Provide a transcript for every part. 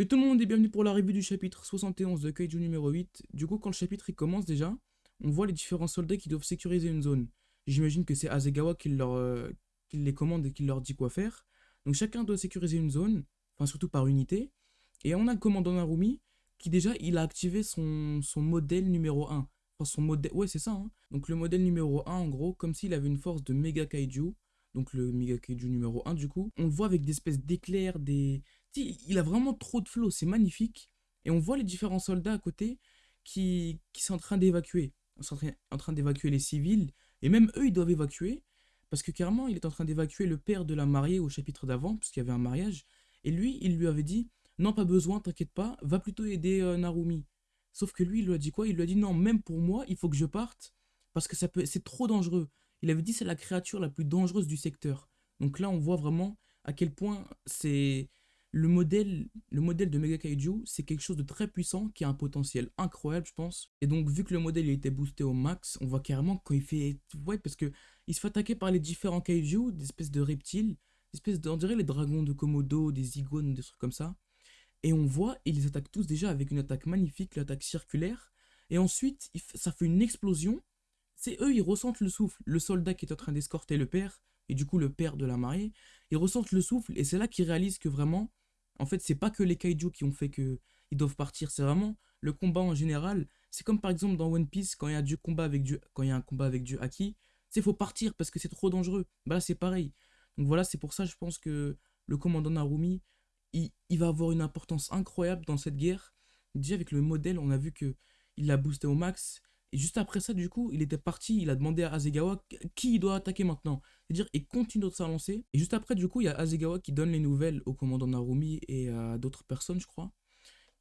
Et tout le monde est bienvenu pour la revue du chapitre 71 de Kaiju numéro 8. Du coup, quand le chapitre commence déjà, on voit les différents soldats qui doivent sécuriser une zone. J'imagine que c'est Azegawa euh, qui les commande et qui leur dit quoi faire. Donc chacun doit sécuriser une zone, enfin surtout par unité. Et on a le commandant Narumi qui déjà il a activé son, son modèle numéro 1. Enfin son modèle, ouais c'est ça. Hein. Donc le modèle numéro 1 en gros, comme s'il avait une force de méga kaiju. Donc le méga kaiju numéro 1 du coup. On le voit avec des espèces d'éclairs, des, il a vraiment trop de flow, c'est magnifique. Et on voit les différents soldats à côté qui, sont en train d'évacuer. sont en train d'évacuer les civils. Et même eux, ils doivent évacuer. Parce que carrément, il est en train d'évacuer le père de la mariée au chapitre d'avant, puisqu'il y avait un mariage. Et lui, il lui avait dit Non, pas besoin, t'inquiète pas, va plutôt aider euh, Narumi. Sauf que lui, il lui a dit quoi? Il lui a dit Non, même pour moi, il faut que je parte, parce que ça peut, c'est trop dangereux. Il avait dit C'est la créature la plus dangereuse du secteur. Donc là, on voit vraiment à quel point c'est le modèle, le modèle de Mega Kaiju, c'est quelque chose de très puissant qui a un potentiel incroyable, je pense. Et donc, vu que le modèle a été boosté au max, on voit carrément quand il fait. Ouais, parce que il se fait attaquer par les différents Kaiju, des espèces de reptiles, des espèces de. On dirait les dragons de Komodo, des iguanes, des trucs comme ça. Et on voit, ils les attaquent tous déjà avec une attaque magnifique, l'attaque circulaire. Et ensuite, ça fait une explosion. C'est eux, ils ressentent le souffle. Le soldat qui est en train d'escorter le père, et du coup le père de la mariée, ils ressentent le souffle. Et c'est là qu'ils réalisent que vraiment, en fait, c'est pas que les kaiju qui ont fait que ils doivent partir, c'est vraiment le combat en général. C'est comme par exemple dans One Piece, quand il y a, du combat avec Dieu, quand il y a un combat avec Dieu Haki, c'est faut partir parce que c'est trop dangereux. Bah là, c'est pareil. Donc voilà, c'est pour ça, je pense que le commandant Narumi, il, il, va avoir une importance incroyable dans cette guerre. Déjà, avec le modèle, on a vu que il l'a boosté au max. Et juste après ça, du coup, il était parti, il a demandé à Azegawa qui il doit attaquer maintenant? C'est-à-dire, il continue de s'avancer. Et juste après, du coup, il y a Azegawa qui donne les nouvelles au commandant Narumi et à d'autres personnes, je crois.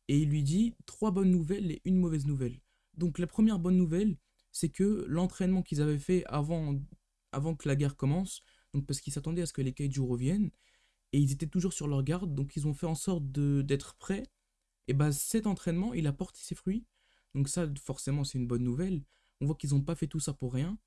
Et il lui dit trois bonnes nouvelles et une mauvaise nouvelle. Donc, la première bonne nouvelle, c'est que l'entraînement qu'ils avaient fait avant, avant que la guerre commence, donc parce qu'ils s'attendaient à ce que les kaiju reviennent, et ils étaient toujours sur leur garde, donc ils ont fait en sorte d'être prêts. Et bah, cet entraînement, il a porté ses fruits. Donc ça, forcément, c'est une bonne nouvelle. On voit qu'ils n'ont pas fait tout ça pour rien.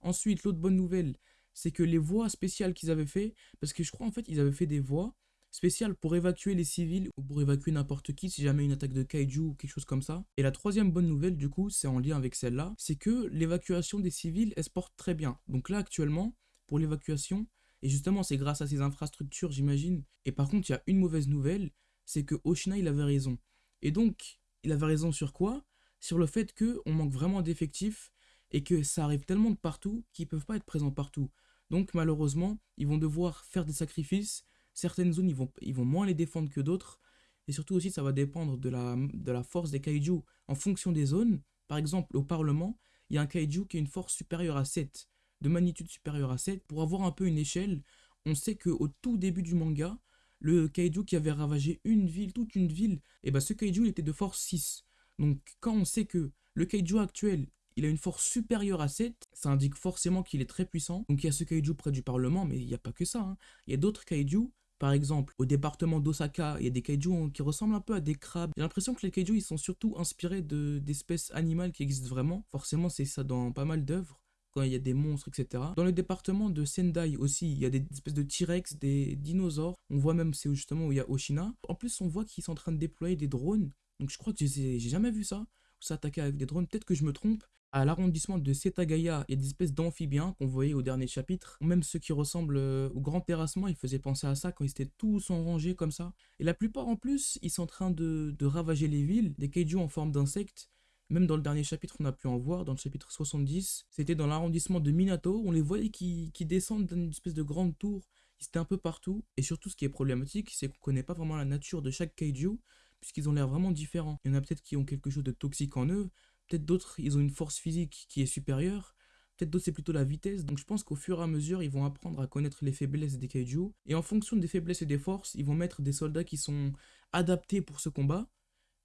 Ensuite, l'autre bonne nouvelle, c'est que les voies spéciales qu'ils avaient fait, parce que je crois en fait ils avaient fait des voies spéciales pour évacuer les civils ou pour évacuer n'importe qui si jamais une attaque de kaiju ou quelque chose comme ça. Et la troisième bonne nouvelle du coup, c'est en lien avec celle-là, c'est que l'évacuation des civils, elle se porte très bien. Donc là actuellement, pour l'évacuation, et justement c'est grâce à ces infrastructures j'imagine, et par contre il y a une mauvaise nouvelle, c'est que Oshina il avait raison. Et donc, il avait raison sur quoi? Sur le fait qu'on manque vraiment d'effectifs et que ça arrive tellement de partout qu'ils peuvent pas être présents partout. Donc malheureusement, ils vont devoir faire des sacrifices. Certaines zones, ils vont, moins les défendre que d'autres. Et surtout aussi, ça va dépendre de la, de la force des kaiju en fonction des zones. Par exemple, au Parlement, il y a un kaiju qui a une force supérieure à 7, de magnitude supérieure à 7. Pour avoir un peu une échelle, on sait qu'au tout début du manga, le kaiju qui avait ravagé une ville, toute une ville, et eh ben ce kaiju il était de force 6. Donc quand on sait que le kaiju actuel il a une force supérieure à 7, ça indique forcément qu'il est très puissant. Donc il y a ce kaiju près du Parlement, mais il n'y a pas que ça. Hein. Il y a d'autres kaiju, par exemple, au département d'Osaka, il y a des kaiju qui ressemblent un peu à des crabes. J'ai l'impression que les kaiju, ils sont surtout inspirés d'espèces animales qui existent vraiment. Forcément, c'est ça dans pas mal d'œuvres quand il y a des monstres, etc. Dans le département de Sendai aussi, il y a des espèces de T-Rex, des dinosaures. On voit même, c'est justement où il y a Oshina. En plus, on voit qu'ils sont en train de déployer des drones. Donc je crois que j'ai jamais vu ça. S'attaquer avec des drones. Peut-être que je me trompe à l'arrondissement de Setagaya, il y a des espèces d'amphibiens qu'on voyait au dernier chapitre. Même ceux qui ressemblent euh, au grand terrassement, ils faisaient penser à ça quand ils étaient tous en rangée comme ça. Et la plupart en plus, ils sont en train de, ravager les villes, des kaiju en forme d'insectes. Même dans le dernier chapitre, on a pu en voir, dans le chapitre 70. C'était dans l'arrondissement de Minato, on les voyait qui, qui descendent d'une espèce de grande tour. Ils étaient un peu partout. Et surtout, ce qui est problématique, c'est qu'on connaît pas vraiment la nature de chaque kaiju, puisqu'ils ont l'air vraiment différents. Il y en a peut-être qui ont quelque chose de toxique en eux, Peut-être d'autres, ils ont une force physique qui est supérieure. Peut-être d'autres, c'est plutôt la vitesse. Donc je pense qu'au fur et à mesure, ils vont apprendre à connaître les faiblesses des kaiju. Et en fonction des faiblesses et des forces, ils vont mettre des soldats qui sont adaptés pour ce combat.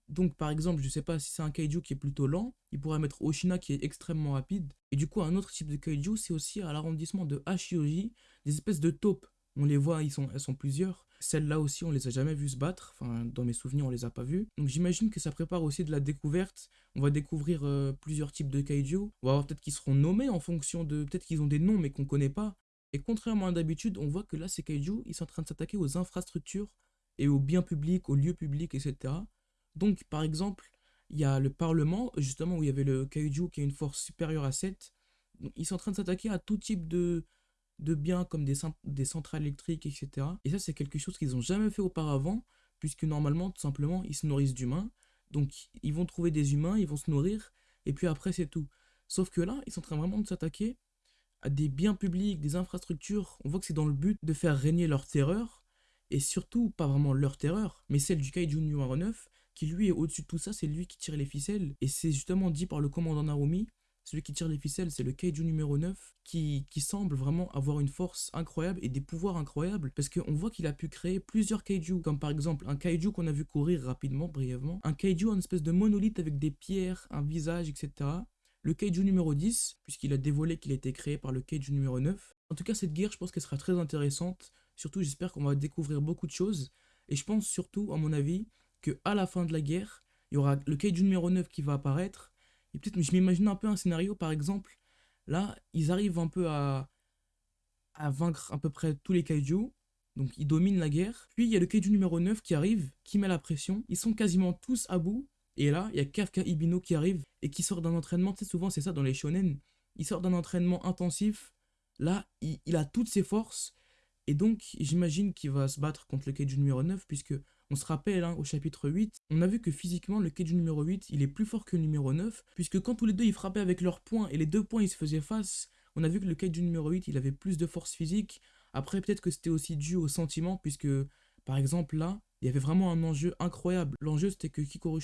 Donc par exemple, je sais pas si c'est un kaiju qui est plutôt lent, il pourrait mettre Oshina qui est extrêmement rapide. Et du coup, un autre type de kaiju, c'est aussi à l'arrondissement de Hashioji, des espèces de taupes. On les voit, ils sont, elles sont plusieurs. Celles-là aussi, on les a jamais vues se battre. Enfin, dans mes souvenirs, on les a pas vues. Donc j'imagine que ça prépare aussi de la découverte. On va découvrir euh, plusieurs types de kaiju. On va voir peut-être qu'ils seront nommés en fonction de... Peut-être qu'ils ont des noms mais qu'on connaît pas. Et contrairement à d'habitude, on voit que là, ces kaiju, ils sont en train de s'attaquer aux infrastructures et au bien public, au lieu public, etc. Donc, par exemple, il y a le Parlement, justement, où il y avait le Kaiju qui a une force supérieure à 7. Donc, ils sont en train de s'attaquer à tout type de, de biens comme des, centrales électriques, etc. Et ça, c'est quelque chose qu'ils n'ont jamais fait auparavant, puisque normalement, tout simplement, ils se nourrissent d'humains. Donc, ils vont trouver des humains, ils vont se nourrir, et puis après, c'est tout. Sauf que là, ils sont en train vraiment de s'attaquer à des biens publics, des infrastructures. On voit que c'est dans le but de faire régner leur terreur, et surtout, pas vraiment leur terreur, mais celle du Kaiju numéro 9, qui lui est au-dessus de tout ça, c'est lui qui tire les ficelles. Et c'est justement dit par le commandant Narumi, celui qui tire les ficelles, c'est le Kaiju numéro 9, qui, semble vraiment avoir une force incroyable et des pouvoirs incroyables, parce qu'on voit qu'il a pu créer plusieurs Kaiju, comme par exemple un Kaiju qu'on a vu courir rapidement, brièvement, un Kaiju en espèce de monolithe avec des pierres, un visage, etc. Le Kaiju numéro 10, puisqu'il a dévoilé qu'il a été créé par le Kaiju numéro 9. En tout cas, cette guerre, je pense qu'elle sera très intéressante, surtout j'espère qu'on va découvrir beaucoup de choses, et je pense surtout, à mon avis, que la fin de la guerre, il y aura le Kaiju numéro 9 qui va apparaître, et je m'imagine un peu un scénario, par exemple, là, ils arrivent un peu à, vaincre à peu près tous les kaiju, donc ils dominent la guerre. Puis il y a le kaiju numéro 9 qui arrive, qui met la pression, ils sont quasiment tous à bout, et là, il y a Kafka Ibino qui arrive, et qui sort d'un entraînement, tu sais, souvent c'est ça dans les shonen, il sort d'un entraînement intensif, là, il, a toutes ses forces, et donc j'imagine qu'il va se battre contre le kaiju numéro 9, puisque on se rappelle, hein, au chapitre 8, on a vu que physiquement, le Kaiju numéro 8, il est plus fort que le numéro 9, puisque quand tous les deux ils frappaient avec leurs poings et les deux poings ils se faisaient face, on a vu que le Kaiju numéro 8, il avait plus de force physique. Après, peut-être que c'était aussi dû au sentiment, puisque, par exemple, là, il y avait vraiment un enjeu incroyable. L'enjeu, c'était que Kikoru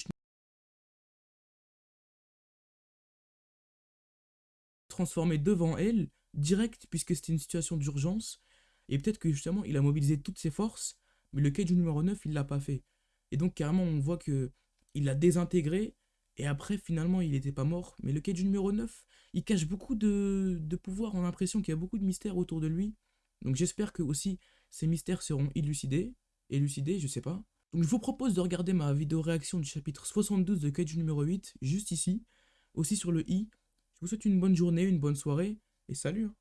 transformé devant elle, direct, puisque c'était une situation d'urgence, et peut-être que justement, il a mobilisé toutes ses forces, mais le Kaiju numéro 9, il l'a pas fait. Et donc, carrément, on voit que il l'a désintégré. Et après, finalement, il n'était pas mort. Mais le Kaiju numéro 9, il cache beaucoup de, de pouvoir. On a l'impression qu'il y a beaucoup de mystères autour de lui. Donc, j'espère que aussi ces mystères seront élucidés. Élucidés, je sais pas. Donc, je vous propose de regarder ma vidéo réaction du chapitre 72 de Kaiju numéro 8, juste ici. Aussi sur le i. Je vous souhaite une bonne journée, une bonne soirée. Et salut hein.